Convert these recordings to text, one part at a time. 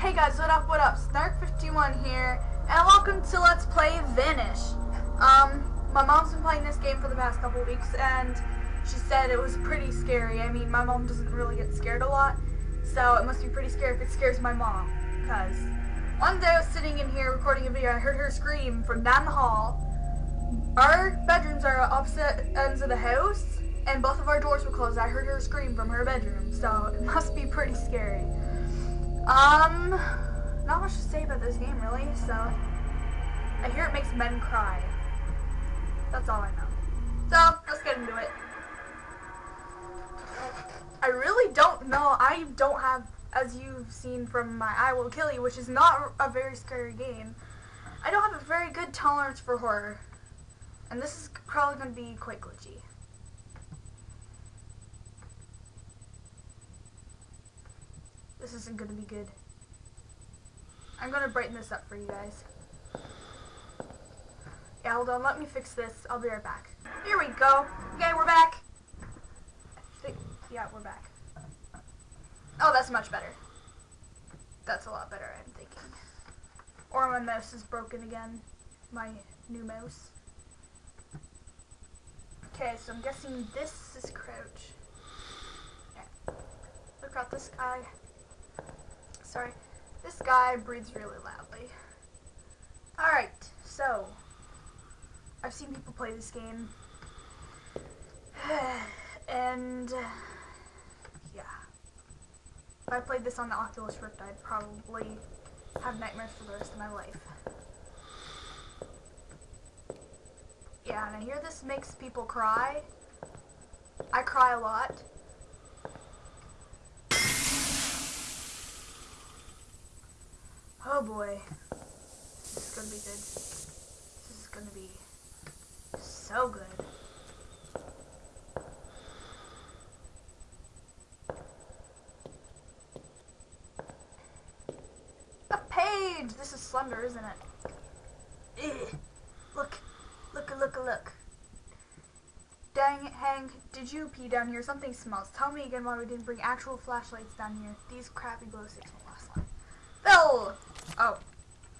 Hey guys, what up, what up? Snark51 here, and welcome to Let's Play Vanish. Um, my mom's been playing this game for the past couple weeks, and she said it was pretty scary. I mean, my mom doesn't really get scared a lot, so it must be pretty scary if it scares my mom. Because one day I was sitting in here recording a video, I heard her scream from down the hall. Our bedrooms are opposite ends of the house, and both of our doors were closed. I heard her scream from her bedroom, so it must be pretty scary. Um, not much to say about this game, really, so I hear it makes men cry. That's all I know. So, let's get into it. I really don't know. I don't have, as you've seen from my I Will Kill You, which is not a very scary game, I don't have a very good tolerance for horror. And this is probably going to be quite glitchy. This isn't to be good. I'm to brighten this up for you guys. Yeah, hold on. Let me fix this. I'll be right back. Here we go. Okay, we're back. Yeah, we're back. Oh, that's much better. That's a lot better, I'm thinking. Or my mouse is broken again. My new mouse. Okay, so I'm guessing this is crouch. Yeah. Look out this guy. Sorry. This guy breathes really loudly. Alright, so. I've seen people play this game. and. yeah. If I played this on the Oculus Rift, I'd probably have nightmares for the rest of my life. Yeah, and I hear this makes people cry. I cry a lot. Oh boy. This is gonna be good. This is gonna be so good. A page! This is Slender, isn't it? Ugh. Look. Look, look, look. Dang it, Hank. Did you pee down here? Something smells. Tell me again why we didn't bring actual flashlights down here. These crappy glow sticks won't last long. Phil! Oh,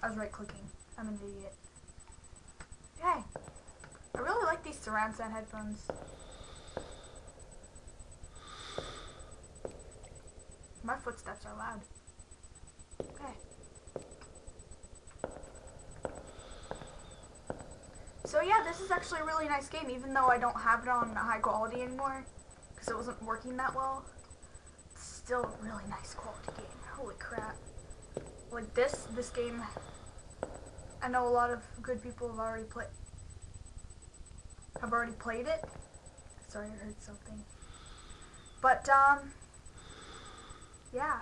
I was right clicking. I'm an idiot. Okay. I really like these surround sound headphones. My footsteps are loud. Okay. So yeah, this is actually a really nice game, even though I don't have it on high quality anymore, because it wasn't working that well. It's still a really nice quality game. Holy crap like this, this game, I know a lot of good people have already played, have already played it. Sorry, I heard something. But, um, yeah,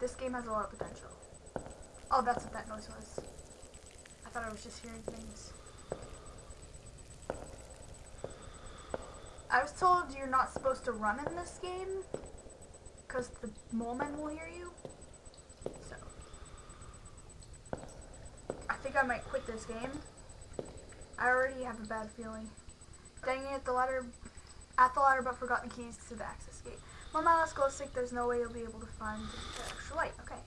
this game has a lot of potential. Oh, that's what that noise was. I thought I was just hearing things. I was told you're not supposed to run in this game because the mole men will hear you. Think I might quit this game. I already have a bad feeling. Dang it, the ladder, at the ladder but forgot the keys to the access gate. Mama, let's go sick. There's no way you'll be able to find the extra light. Okay.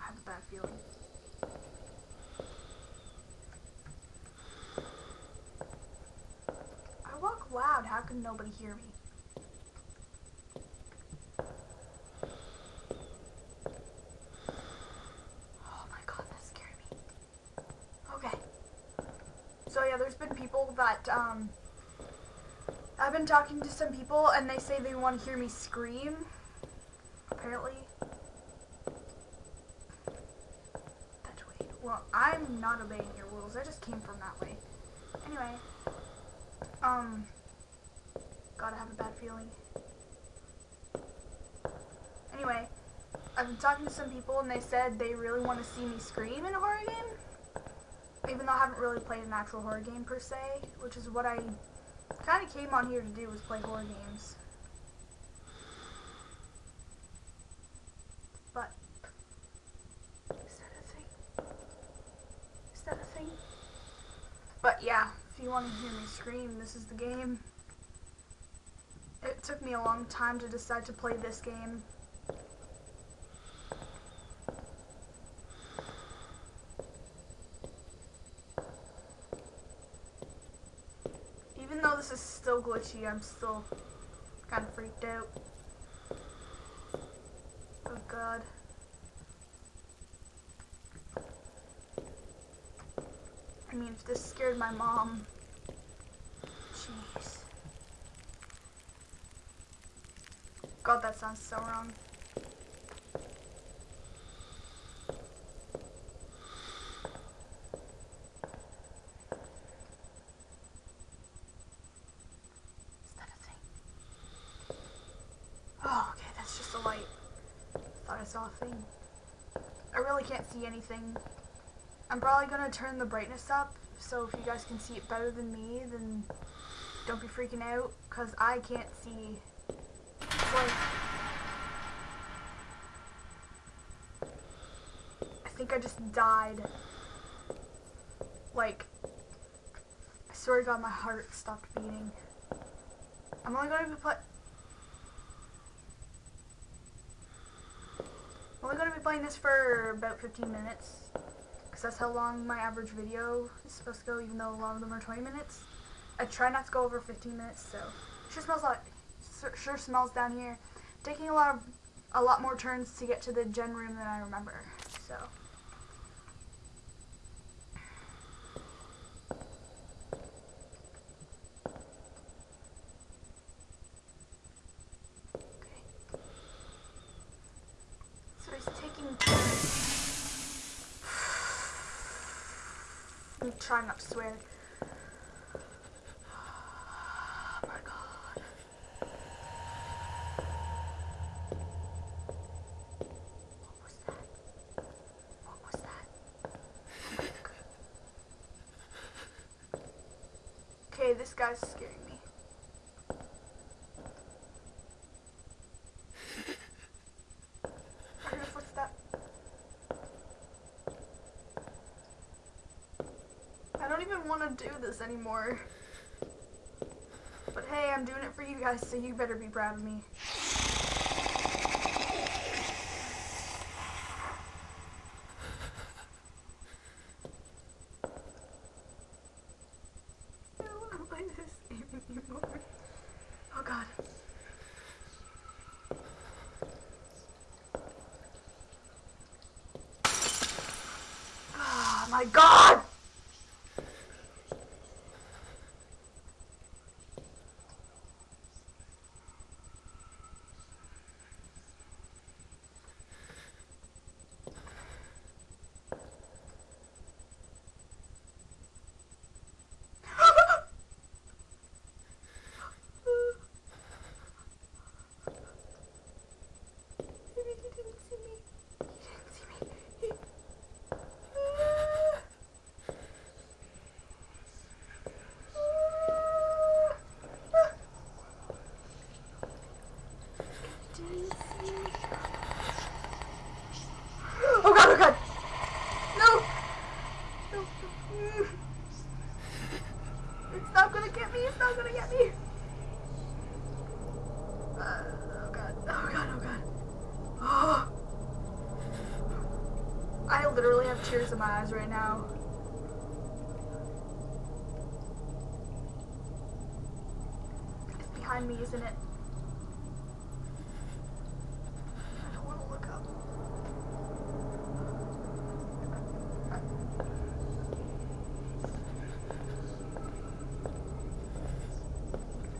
I have a bad feeling. I walk loud. How can nobody hear me? yeah, there's been people that, um, I've been talking to some people and they say they want to hear me scream, apparently. That way. Well, I'm not obeying your rules. I just came from that way. Anyway, um, gotta have a bad feeling. Anyway, I've been talking to some people and they said they really want to see me scream in a horror game even though I haven't really played an actual horror game per se, which is what I kind of came on here to do was play horror games. But, is that a thing? Is that a thing? But yeah, if you want to hear me scream, this is the game. It took me me a long time to decide to play this game. Even though this is I'm still kind of freaked out. Oh god. I mean, if this scared my mom, jeez. God, that sounds so wrong. Is that a thing? Oh, okay, that's just a light. Thought I saw a thing. I really can't see anything. I'm probably gonna turn the brightness up, so if you guys can see it better than me, then don't be freaking out, cause I can't see. It's like, I think I just died. Like, I swear to God, my heart stopped beating. I'm only gonna be play. I'm only gonna be playing this for about 15 minutes because that's how long my average video is supposed to go, even though a lot of them are 20 minutes. I try not to go over 15 minutes, so sure smells like sure smells down here. Taking a lot of a lot more turns to get to the gen room than I remember. So. Okay. So he's taking I'm trying not to swear. Okay, this guy's scaring me. I heard a footstep. I don't even want to do this. But hey, I'm doing it for you guys, so you better be proud of me. I don't want to play this anymore. Oh god. Oh my god! Maybe he didn't see me. He didn't see me. He... Didn't see me. Oh god, oh god! No! No! no. It's not gonna get me, it's not gonna get me! Uh, oh god, oh god, oh god. Oh. I literally have tears in my eyes right now. It's behind me, isn't it? I don't want to look up.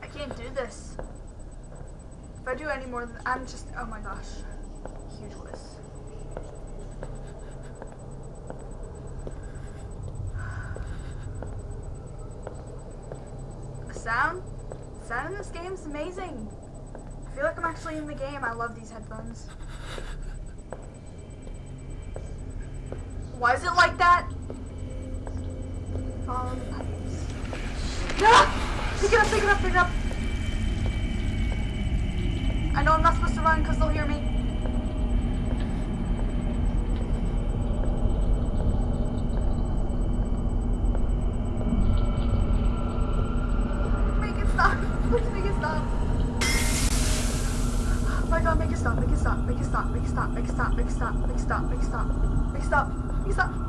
I can't do this. If I do any more than I'm just oh my gosh. Huge list. The sound? The sound in this game's amazing. I feel like I'm actually in the game. I love these headphones. Why is it like that? Follow the pipes. Ah! Pick it up, pick it up, pick it up. I know I'm not supposed to run because they'll hear me. stop, big stop, big stop, big stop, big stop, big stop, big stop, big stop.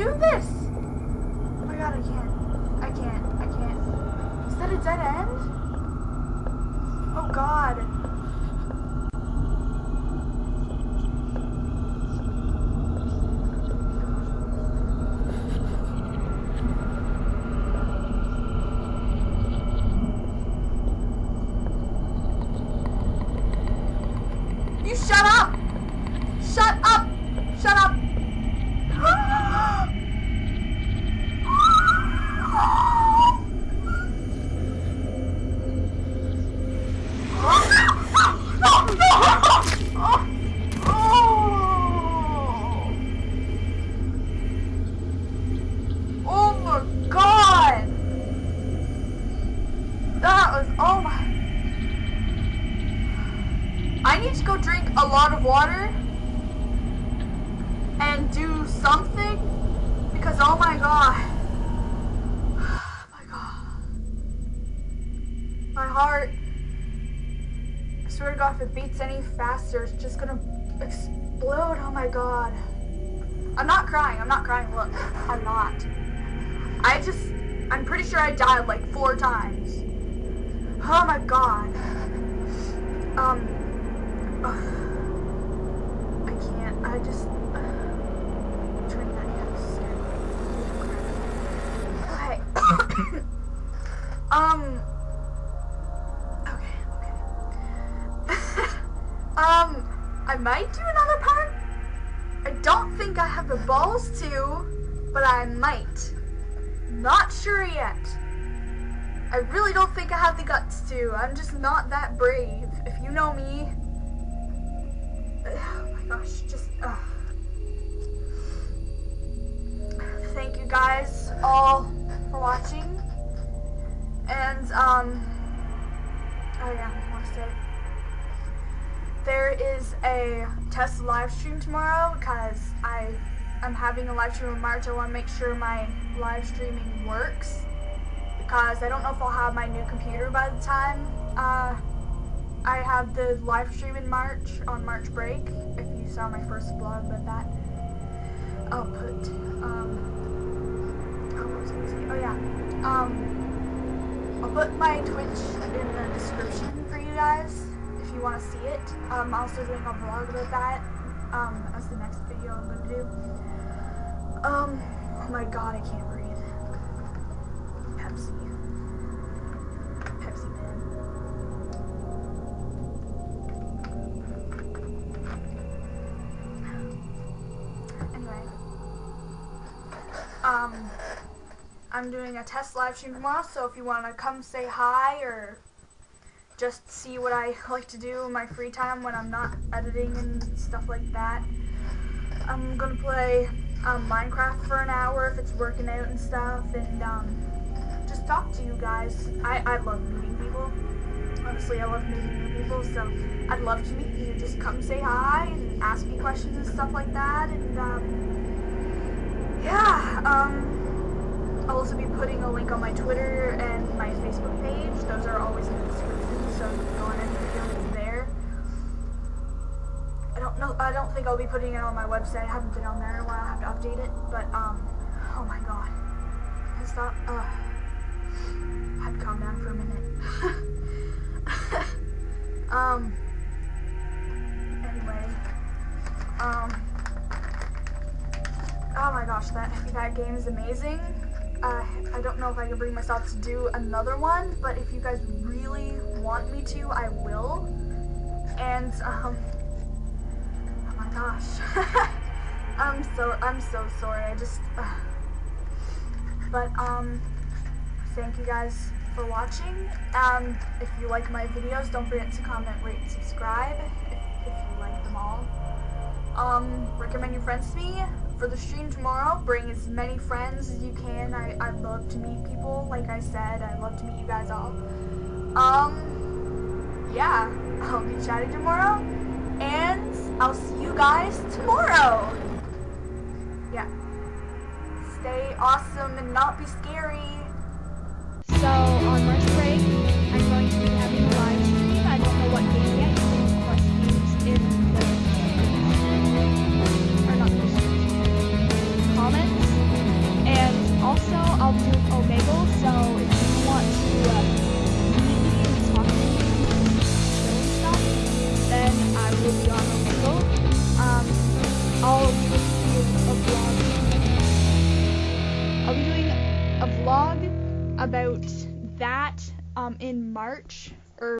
Do this! Oh my god, I can't. I can't. I can't. Is that a dead end? Oh god. You shut up! Shut up! If it beats any faster, it's just gonna explode. Oh my god. I'm not crying, I'm not crying, look. I'm not. I just I'm pretty sure I died like four times. Oh my god. Um. I can't. I just. Um. Um. I might do another part. I don't think I have the balls to, but I might. Not sure yet. I really don't think I have the guts to. I'm just not that brave. If you know me, oh my gosh, just thank you guys all for watching. And um oh yeah, I to say there is a test live stream tomorrow because I I'm having a live stream in March. I want to make sure my live streaming works because I don't know if I'll have my new computer by the time uh, I have the live stream in March on March break. If you saw my first vlog about that, I'll put um oh? Oh yeah. Um I'll put my Twitch in the description for you guys you want to see it. I'm also doing a vlog about that um, as the next video I'm going to do. Um, oh my god, I can't breathe. Pepsi. Pepsi Man. Anyway. Um, I'm doing a test live stream tomorrow, so if you want to come say hi or just see what I like to do in my free time when I'm not editing and stuff like that, I'm gonna play um, Minecraft for an hour if it's working out and stuff, and um, just talk to you guys. I, I love meeting people. Honestly, I love meeting new people, so I'd love to meet you. Just come say hi and ask me questions and stuff like that, and um, yeah, um, I'll also be putting a link on my Twitter and my Facebook page. Those are always in the description, so you can go on and there. I don't know. I don't think I'll be putting it on my website. I haven't been on there in a while. I have to update it. But um, oh my god, it's not. Uh, I had to calm down for a minute. um. Anyway. Um. Oh my gosh, that that game is amazing. Uh, I don't know if I can bring myself to do another one, but if you guys really want me to, I will. And um, oh my gosh, I'm so I'm so sorry. I just, uh, but um, thank you guys for watching. Um, if you like my videos, don't forget to comment, rate, and subscribe if, if you like them all. Um, recommend your friends to me for the stream tomorrow, bring as many friends as you can. I, I love to meet people, like I said. I love to meet you guys all. Um, yeah, I'll be chatting tomorrow, and I'll see you guys tomorrow. Yeah. Stay awesome and not be scary.